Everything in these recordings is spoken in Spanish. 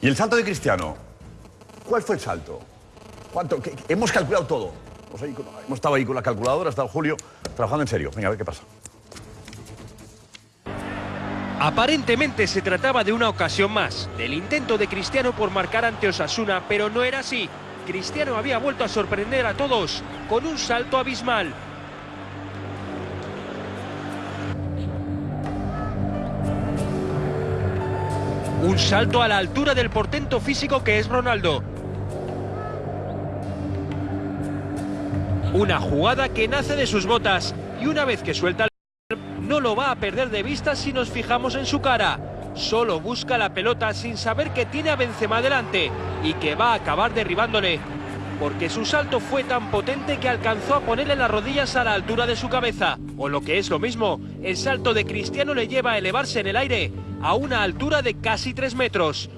¿Y el salto de Cristiano? ¿Cuál fue el salto? ¿Cuánto? ¿Qué- qué- hemos calculado todo. Hemos, ahí estado ahí con la calculadora, ha estado Julio trabajando en serio. Venga, a ver qué pasa. Aparentemente se trataba de una ocasión más, del intento de Cristiano por marcar ante Osasuna, pero no era así. Cristiano había vuelto a sorprender a todos con un salto abismal. Un salto a la altura del portento físico que es Ronaldo. Una jugada que nace de sus botas y una vez que suelta el no lo va a perder de vista si nos fijamos en su cara. Solo busca la pelota sin saber que tiene a Benzema delante y que va a acabar derribándole. Porque su salto fue tan potente que alcanzó a ponerle las rodillas a la altura de su cabeza. O lo que es lo mismo, el salto de Cristiano le lleva a elevarse en el aire a una altura de casi 3 metros.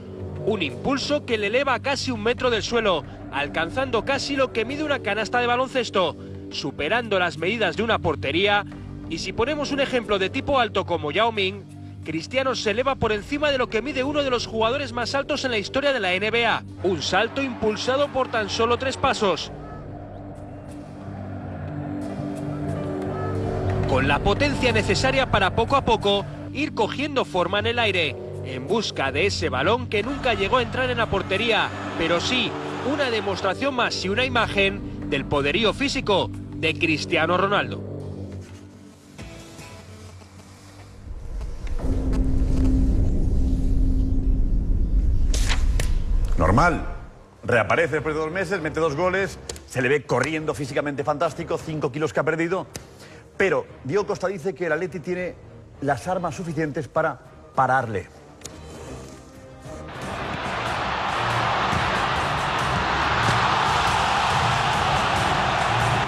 Un impulso que le eleva a casi un metro del suelo, alcanzando casi lo que mide una canasta de baloncesto, superando las medidas de una portería. Y si ponemos un ejemplo de tipo alto como Yao Ming, Cristiano se eleva por encima de lo que mide uno de los jugadores más altos en la historia de la NBA. Un salto impulsado por tan solo tres pasos. Con la potencia necesaria para poco a poco ir cogiendo forma en el aire, en busca de ese balón que nunca llegó a entrar en la portería, pero sí una demostración más y una imagen del poderío físico de Cristiano Ronaldo. Normal. Reaparece después de dos meses, mete dos goles, se le ve corriendo físicamente fantástico, cinco kilos que ha perdido. Pero Diego Costa dice que el Atleti tiene las armas suficientes para pararle.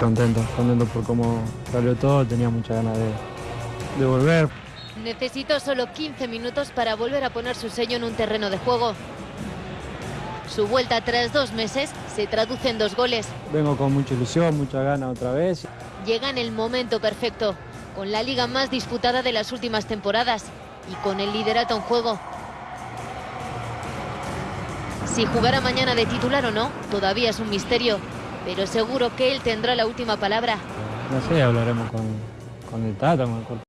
Contento, contento por cómo salió todo, tenía muchas ganas de, de volver. Necesitó solo 15 minutos para volver a poner su sello en un terreno de juego. Su vuelta tras dos meses se traduce en dos goles. Vengo con mucha ilusión, muchas ganas otra vez. Llega en el momento perfecto, con la liga más disputada de las últimas temporadas y con el liderato en juego. Si jugará mañana de titular o no, todavía es un misterio, pero seguro que él tendrá la última palabra. No sé, hablaremos con, con el Tata, con el